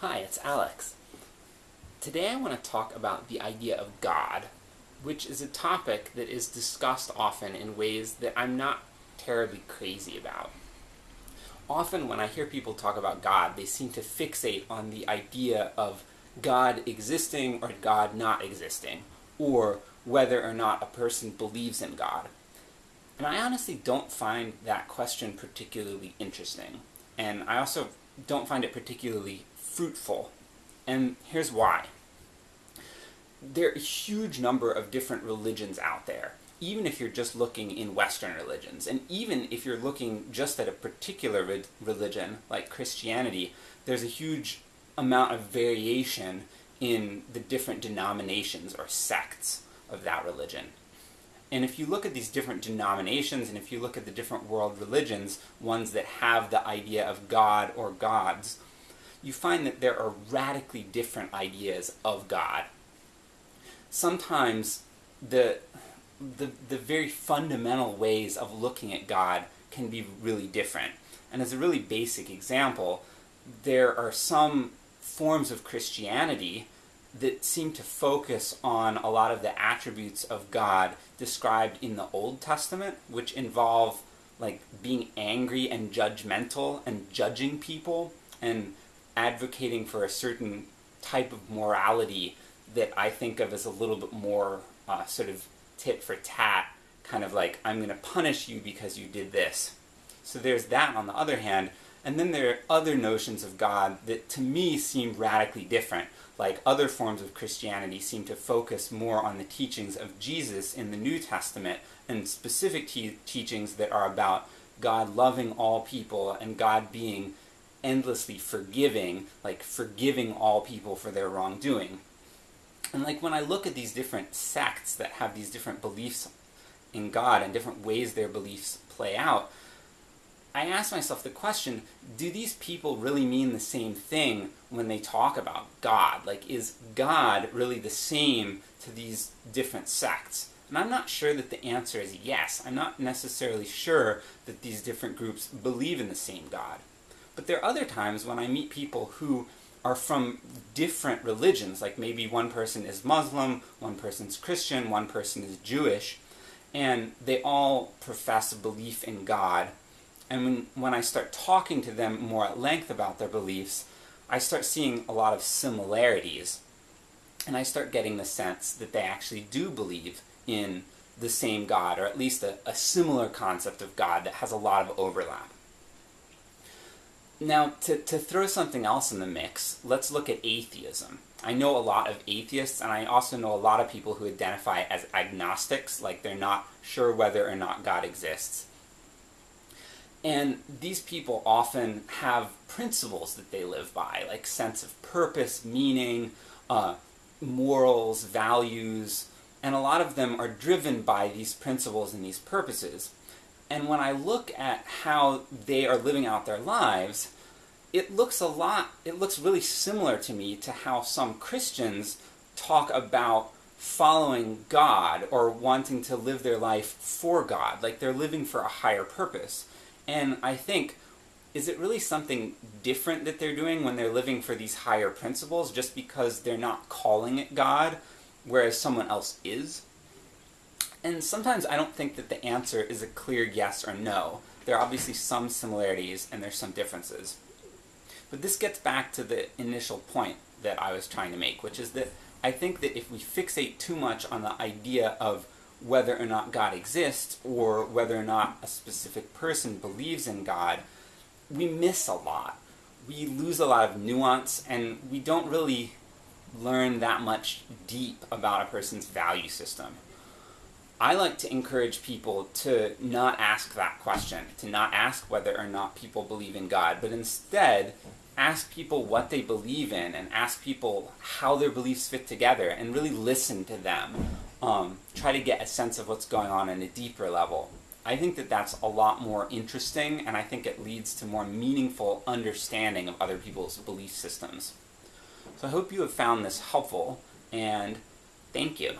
Hi, it's Alex. Today I want to talk about the idea of God, which is a topic that is discussed often in ways that I'm not terribly crazy about. Often when I hear people talk about God, they seem to fixate on the idea of God existing or God not existing, or whether or not a person believes in God. And I honestly don't find that question particularly interesting. And I also don't find it particularly fruitful. And here's why. There are a huge number of different religions out there, even if you're just looking in Western religions. And even if you're looking just at a particular re religion, like Christianity, there's a huge amount of variation in the different denominations or sects of that religion. And if you look at these different denominations, and if you look at the different world religions, ones that have the idea of God or gods, you find that there are radically different ideas of God. Sometimes the, the, the very fundamental ways of looking at God can be really different. And as a really basic example, there are some forms of Christianity that seem to focus on a lot of the attributes of God described in the Old Testament, which involve like being angry and judgmental and judging people and advocating for a certain type of morality that I think of as a little bit more uh, sort of tit for tat, kind of like, I'm going to punish you because you did this. So there's that on the other hand, and then there are other notions of God that to me seem radically different. Like other forms of Christianity seem to focus more on the teachings of Jesus in the New Testament, and specific te teachings that are about God loving all people and God being endlessly forgiving, like forgiving all people for their wrongdoing. And like when I look at these different sects that have these different beliefs in God and different ways their beliefs play out, I ask myself the question, do these people really mean the same thing when they talk about God? Like, is God really the same to these different sects? And I'm not sure that the answer is yes. I'm not necessarily sure that these different groups believe in the same God. But there are other times when I meet people who are from different religions, like maybe one person is Muslim, one person's Christian, one person is Jewish, and they all profess a belief in God, and when, when I start talking to them more at length about their beliefs, I start seeing a lot of similarities. And I start getting the sense that they actually do believe in the same God, or at least a, a similar concept of God that has a lot of overlap. Now, to, to throw something else in the mix, let's look at atheism. I know a lot of atheists, and I also know a lot of people who identify as agnostics, like they're not sure whether or not God exists. And these people often have principles that they live by, like sense of purpose, meaning, uh, morals, values, and a lot of them are driven by these principles and these purposes. And when I look at how they are living out their lives, it looks a lot, it looks really similar to me to how some Christians talk about following God or wanting to live their life for God, like they're living for a higher purpose. And I think, is it really something different that they're doing when they're living for these higher principles just because they're not calling it God, whereas someone else is? And sometimes I don't think that the answer is a clear yes or no. There are obviously some similarities and there's some differences. But this gets back to the initial point that I was trying to make, which is that I think that if we fixate too much on the idea of whether or not God exists, or whether or not a specific person believes in God, we miss a lot. We lose a lot of nuance, and we don't really learn that much deep about a person's value system. I like to encourage people to not ask that question, to not ask whether or not people believe in God, but instead ask people what they believe in and ask people how their beliefs fit together and really listen to them. Um, try to get a sense of what's going on in a deeper level. I think that that's a lot more interesting and I think it leads to more meaningful understanding of other people's belief systems. So I hope you have found this helpful and thank you.